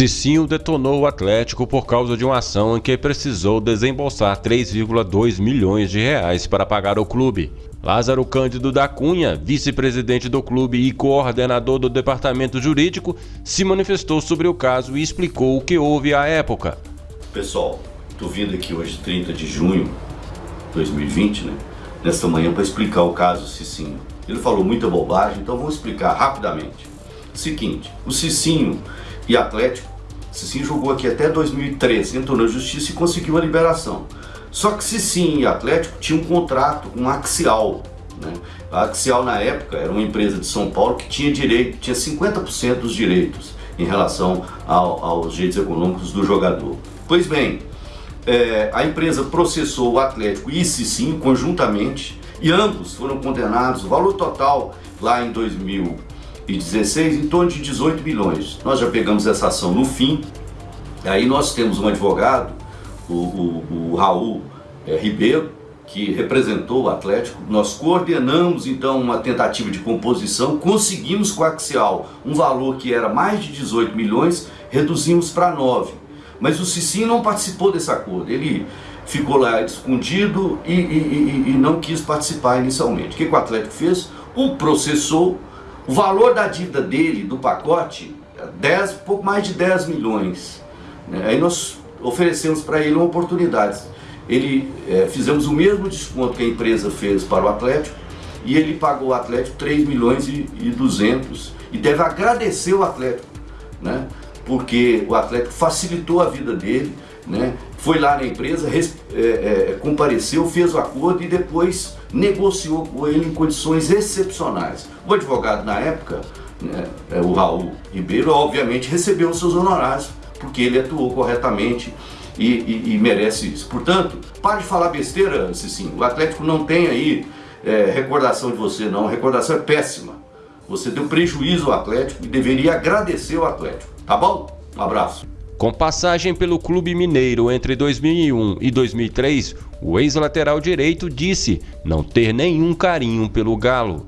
Cicinho detonou o Atlético por causa de uma ação em que precisou desembolsar 3,2 milhões de reais para pagar o clube. Lázaro Cândido da Cunha, vice-presidente do clube e coordenador do departamento jurídico, se manifestou sobre o caso e explicou o que houve à época. Pessoal, estou vindo aqui hoje, 30 de junho de 2020, né? Nesta manhã para explicar o caso Cicinho. Ele falou muita bobagem, então vou explicar rapidamente. Seguinte, o Cicinho e Atlético. Cicinho jogou aqui até 2013, entrou na justiça e conseguiu a liberação. Só que Cicinho e Atlético tinham um contrato com a Axial. Né? A Axial na época era uma empresa de São Paulo que tinha direito, tinha 50% dos direitos em relação ao, aos direitos econômicos do jogador. Pois bem, é, a empresa processou o Atlético e Cicinho conjuntamente e ambos foram condenados, o valor total lá em 2000 2016 em torno de 18 milhões. Nós já pegamos essa ação no fim, aí nós temos um advogado, o, o, o Raul é, Ribeiro, que representou o Atlético, nós coordenamos então uma tentativa de composição, conseguimos com a Axial um valor que era mais de 18 milhões, reduzimos para 9. Mas o Cicinho não participou desse acordo, ele ficou lá escondido e, e, e, e não quis participar inicialmente. O que, que o Atlético fez? O processou o valor da dívida dele, do pacote, 10, pouco mais de 10 milhões. Né? Aí nós oferecemos para ele uma oportunidade. Ele, é, fizemos o mesmo desconto que a empresa fez para o Atlético e ele pagou o Atlético 3 milhões e, e 200 e deve agradecer o Atlético, né? porque o Atlético facilitou a vida dele, né? foi lá na empresa, res, é, é, compareceu, fez o acordo e depois negociou com ele em condições excepcionais. O advogado na época, né, é, o Raul Ribeiro, obviamente recebeu os seus honorários, porque ele atuou corretamente e, e, e merece isso. Portanto, pare de falar besteira, Cicinho. O Atlético não tem aí é, recordação de você, não. A recordação é péssima. Você deu prejuízo ao Atlético e deveria agradecer o Atlético. Tá bom? Um abraço. Com passagem pelo Clube Mineiro entre 2001 e 2003, o ex-lateral direito disse não ter nenhum carinho pelo Galo.